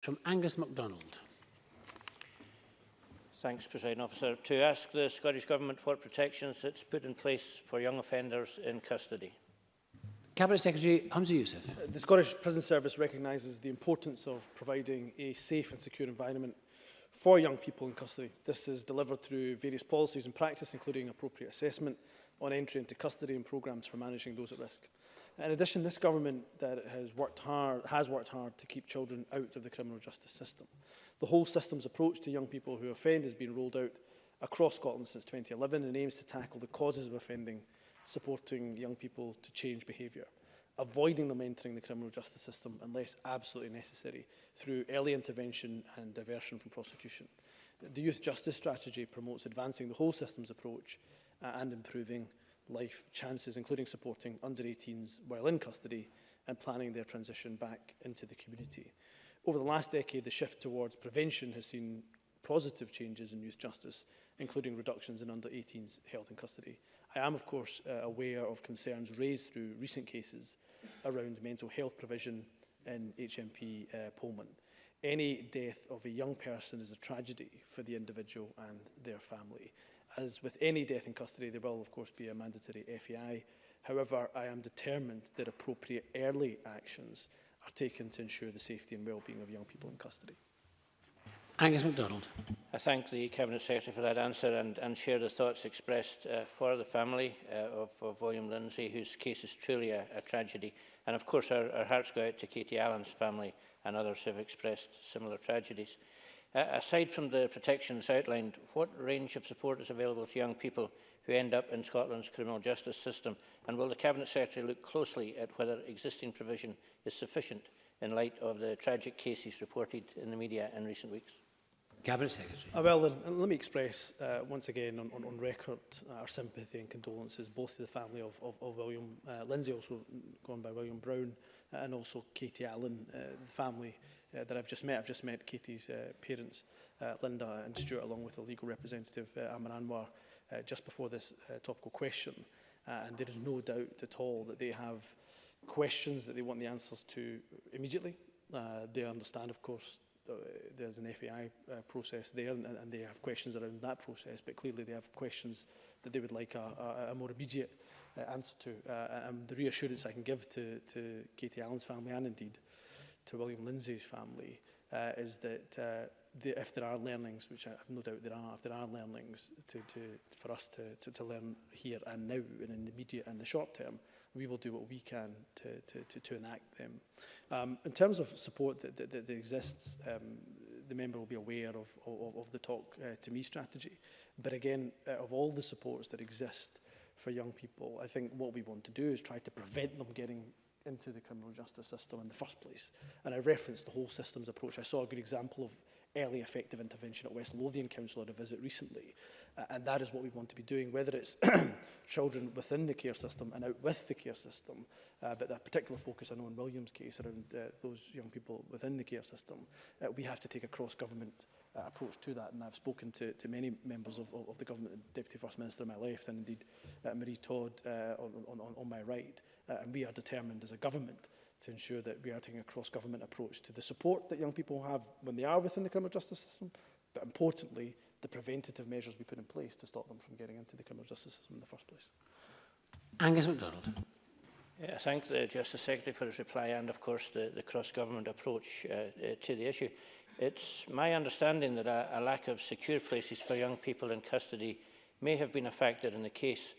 from Angus MacDonald. Thanks, President Officer. To ask the Scottish Government what protections it's put in place for young offenders in custody. Cabinet Secretary Hamza Youssef. Uh, the Scottish Prison Service recognises the importance of providing a safe and secure environment for young people in custody. This is delivered through various policies and practice, including appropriate assessment on entry into custody and programmes for managing those at risk. In addition, this government that has worked hard, has worked hard to keep children out of the criminal justice system. The whole system's approach to young people who offend has been rolled out across Scotland since 2011 and aims to tackle the causes of offending, supporting young people to change behaviour, avoiding them entering the criminal justice system unless absolutely necessary through early intervention and diversion from prosecution. The Youth Justice Strategy promotes advancing the whole systems approach uh, and improving life chances, including supporting under-18s while in custody and planning their transition back into the community. Over the last decade, the shift towards prevention has seen positive changes in youth justice, including reductions in under-18s held in custody. I am, of course, uh, aware of concerns raised through recent cases around mental health provision in HMP uh, Pullman. Any death of a young person is a tragedy for the individual and their family. As with any death in custody, there will, of course, be a mandatory FEI. However, I am determined that appropriate early actions are taken to ensure the safety and well-being of young people in custody. Angus MacDonald. I thank the Cabinet Secretary for that answer and, and share the thoughts expressed uh, for the family uh, of, of William Lindsay, whose case is truly a, a tragedy. And of course, our, our hearts go out to Katie Allen's family and others who have expressed similar tragedies. Uh, aside from the protections outlined, what range of support is available to young people who end up in Scotland's criminal justice system? And will the Cabinet Secretary look closely at whether existing provision is sufficient in light of the tragic cases reported in the media in recent weeks? Cabinet Secretary. Uh, well, then, let me express uh, once again on, on, on record uh, our sympathy and condolences both to the family of, of, of William uh, Lindsay, also gone by William Brown, Uh, and also Katie Allen, uh, the family uh, that I've just met. I've just met Katie's parents, Linda and Stuart, along with the legal representative, Amar Anwar, just before this topical question. and there is no doubt at all that they have questions that they want the answers to immediately. they understand, of course, there's an FAI uh, process there and, and, they have questions around that process, but clearly they have questions that they would like a, a, a more immediate uh, answer to. Uh, and um, the reassurance I can give to, to Katie Allen's family and indeed to William Lindsay's family uh, is that uh, the, if there are learnings, which I have no doubt there are, if there are learnings to, to, for us to, to, to learn here and now and in the immediate and the short term, we will do what we can to, to, to, to enact them. Um, in terms of support that, that, that exists, um, the member will be aware of, of, of the Talk uh, to Me strategy. But again, uh, of all the supports that exist, for young people. I think what we want to do is try to prevent them getting into the criminal justice system in the first place. And I referenced the whole systems approach. I saw a good example of early effective intervention at West Lothian Council at a visit recently. Uh, and that is what we want to be doing, whether it's children within the care system and out with the care system, uh, but that particular focus I know in William's case around uh, those young people within the care system, uh, we have to take a cross-government uh, approach to that. And I've spoken to, to many members of, of, of the government, Deputy First Minister on my left, and indeed uh, Marie Todd uh, on, on, on my right. Uh, and we are determined as a government to ensure that we are taking a cross-government approach to the support that young people have when they are within the criminal justice system, but importantly, the preventative measures we put in place to stop them from getting into the criminal justice system in the first place. Angus MacDonald. I thank the Justice Secretary for his reply and, of course, the, the cross-government approach uh, uh, to the issue. It's my understanding that a, a lack of secure places for young people in custody may have been a factor in the case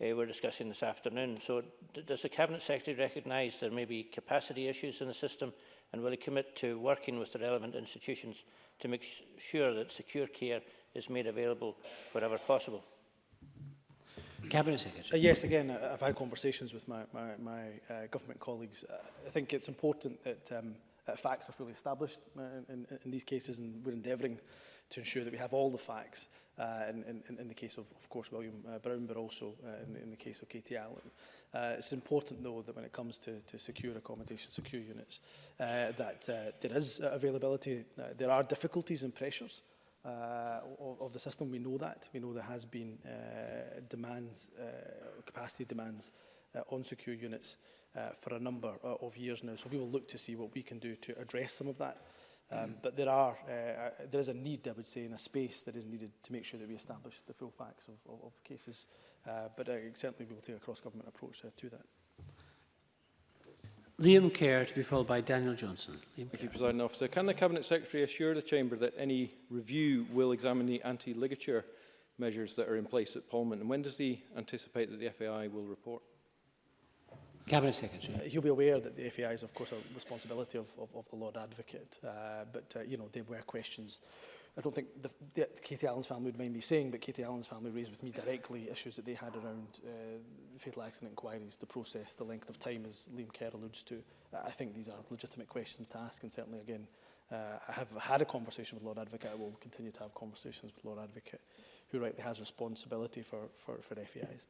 uh, we're discussing this afternoon. So does the Cabinet Secretary recognise there may be capacity issues in the system and will he commit to working with the relevant institutions to make sure that secure care is made available wherever possible? Cabinet Secretary. Uh, yes, again, uh, I've had conversations with my, my, my uh, government colleagues. Uh, I think it's important that um, uh, facts are fully established uh, in, in, in these cases, and we're endeavouring to ensure that we have all the facts uh, in, in, in the case of, of course, William uh, Brown, but also uh, in, in the case of Katie Allen. Uh, it's important, though, that when it comes to, to secure accommodation, secure units, uh, that uh, there is uh, availability, uh, there are difficulties and pressures uh, uh, of, of the system. We know that. We know there has been uh, demands, uh, capacity demands uh, on secure units uh, for a number uh, of years now. So we will look to see what we can do to address some of that. Um, mm. But there are uh, uh there is a need, I would say, in a space that is needed to make sure that we establish the full facts of, of, of cases. Uh, but uh, certainly we will take a cross-government approach uh, to that. Liam Kerr to be followed by Daniel Johnson. Liam Thank Kerr. you, President Officer. Can the Cabinet Secretary assure the Chamber that any review will examine the anti-ligature measures that are in place at Parliament? And when does he anticipate that the FAI will report? Cabinet Secretary. Uh, he'll be aware that the FAI is, of course, a responsibility of, of, of the Lord Advocate, uh, but, uh, you know, there were questions I don't think the, the, Katie Allen's family would mind me saying, but Katie Allen's family raised with me directly issues that they had around uh, fatal accident inquiries, the process, the length of time, as Liam Kerr alludes to. I think these are legitimate questions to ask, and certainly, again, uh, I have had a conversation with Lord Advocate. I will continue to have conversations with Lord Advocate, who rightly has responsibility for, for, for FEIs.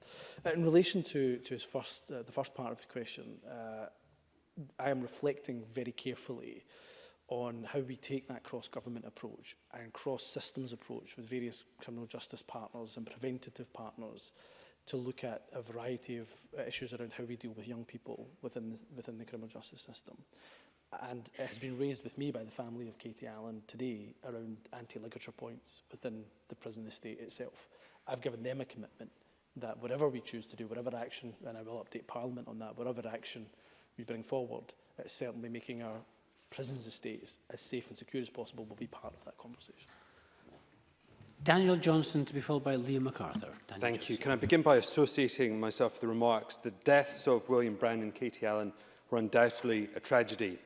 in relation to, to his first, uh, the first part of his question, uh, I am reflecting very carefully on how we take that cross-government approach and cross-systems approach with various criminal justice partners and preventative partners to look at a variety of issues around how we deal with young people within the, within the criminal justice system. And it has been raised with me by the family of Katie Allen today around anti-ligature points within the prison estate itself. I've given them a commitment that whatever we choose to do, whatever action, and I will update Parliament on that, whatever action we bring forward, it's certainly making our prisons estate is as safe and secure as possible will be part of that conversation. Daniel Johnson to be followed by Liam MacArthur. Daniel Thank Johnson. you. Can I begin by associating myself with the remarks? The deaths of William Brown and Katie Allen were undoubtedly a tragedy.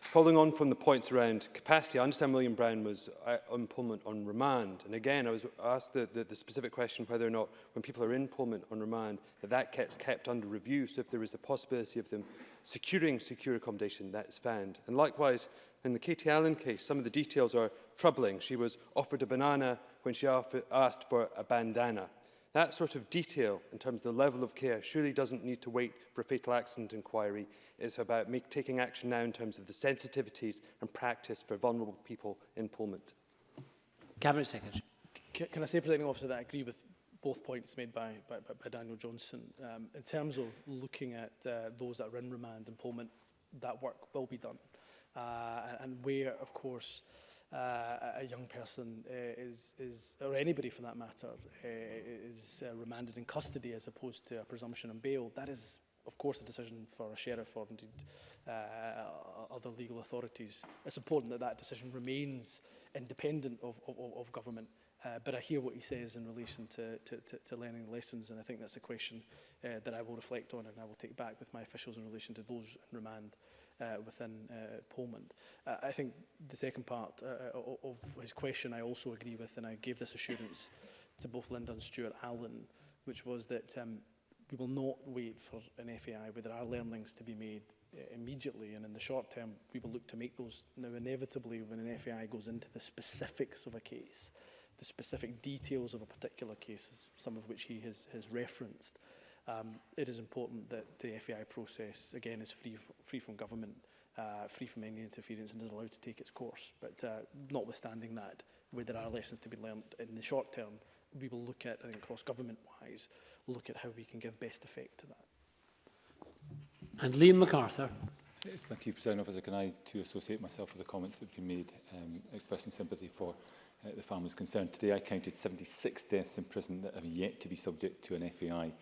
Following on from the points around capacity, I understand William Brown was uh, on Pullman on remand. And again, I was asked the, the, the specific question whether or not when people are in Pullman on remand, that that gets kept under review. So if there is a possibility of them securing secure accommodation, that's found. And likewise, in the Katie Allen case, some of the details are troubling. She was offered a banana when she asked for a bandana. That sort of detail in terms of the level of care surely doesn't need to wait for a fatal accident inquiry. It's about make, taking action now in terms of the sensitivities and practice for vulnerable people in Pullman. Cabinet Secretary. Can, can I say, Presiding Officer, that I agree with both points made by, by, by Daniel Johnson. Um, in terms of looking at uh, those that are in remand in Pullman, that work will be done. Uh, and, where, of course, uh, a young person uh, is, is, or anybody for that matter, uh, is uh, remanded in custody as opposed to a presumption on bail, that is, of course, a decision for a sheriff or indeed uh, other legal authorities. It's important that that decision remains independent of, of, of government. Uh, but I hear what he says in relation to, to, to, to learning lessons, and I think that's a question uh, that I will reflect on and I will take back with my officials in relation to those in remand uh, within uh, Poland. Uh, I think the second part uh, uh of his question I also agree with, and I gave this assurance to both Linda and Stuart Allen, which was that um, we will not wait for an FAI where there are learnings to be made uh, immediately and in the short term we will look to make those now inevitably when an FAI goes into the specifics of a case the specific details of a particular case some of which he has, has referenced uh, um, it is important that the FAI process, again, is free, free from government, uh, free from any interference and is allowed to take its course. But uh, notwithstanding that, where there are lessons to be learned in the short term, we will look at, I think, cross-government-wise, look at how we can give best effect to that. And Liam MacArthur. Thank you, President Officer. Can I too associate myself with the comments that have been made, um, expressing sympathy for uh, the families concerned. Today I counted 76 deaths in prison that have yet to be subject to an FAI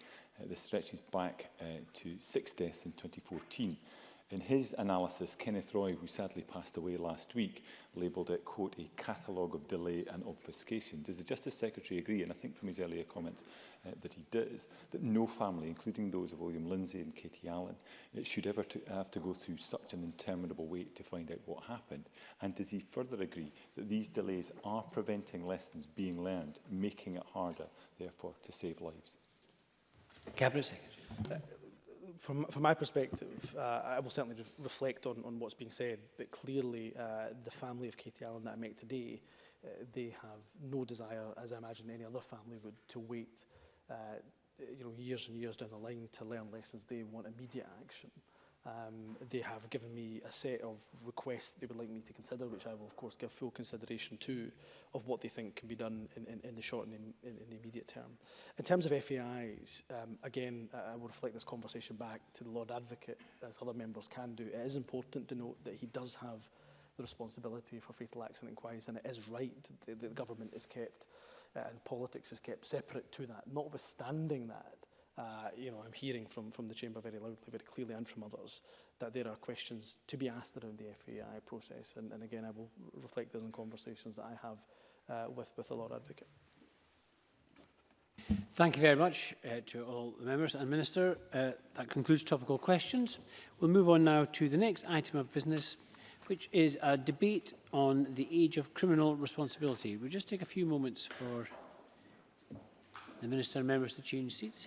Uh, this stretches back uh, to six deaths in 2014. In his analysis, Kenneth Roy, who sadly passed away last week, labelled it, quote, a catalogue of delay and obfuscation. Does the Justice Secretary agree, and I think from his earlier comments uh, that he does, that no family, including those of William Lindsay and Katie Allen, it uh, should ever to have to go through such an interminable wait to find out what happened? And does he further agree that these delays are preventing lessons being learned, making it harder, therefore, to save lives? Cabinet Secretary. Uh, from, from my perspective, uh, I will certainly re reflect on, on what's being said, but clearly uh, the family of Katie Allen that I met today, uh, they have no desire, as I imagine any other family would, to wait uh, you know, years and years down the line to learn lessons. They want immediate action. Uh, Um, they have given me a set of requests they would like me to consider, which I will, of course, give full consideration to, of what they think can be done in, in, in the short and in, in, the immediate term. In terms of FAIs, um, again, I will reflect this conversation back to the Lord Advocate, as other members can do. It is important to note that he does have the responsibility for fatal accident inquiries, and it is right that the government is kept uh, and politics is kept separate to that. Notwithstanding that, uh, you know, I'm hearing from, from the Chamber very loudly, very clearly, and from others, that there are questions to be asked around the FAI process. And, and again, I will reflect those in conversations that I have uh, with, with the Lord Advocate. Thank you very much uh, to all the members and Minister. Uh, that concludes topical questions. We'll move on now to the next item of business, which is a debate on the age of criminal responsibility. We'll just take a few moments for the Minister and members to change seats.